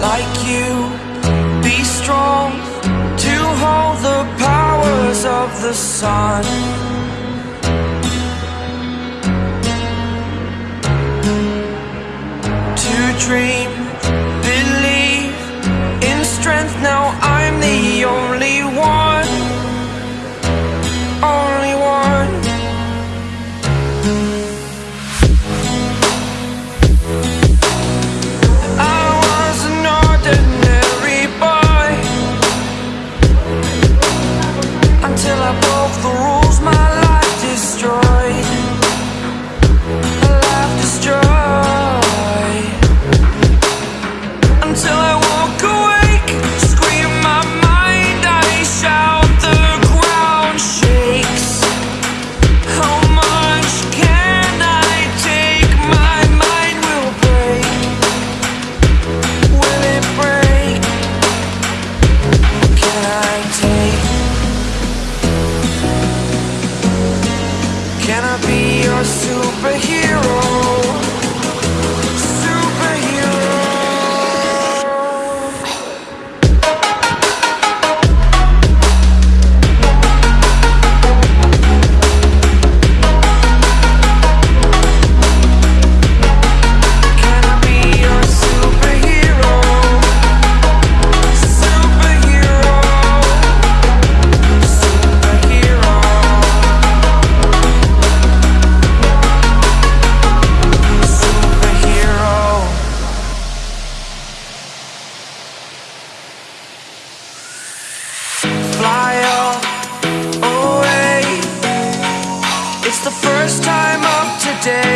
like you. Be strong to hold the powers of the sun. To dream, believe in strength. Now I'm the only Can I be your superhero? First time of today.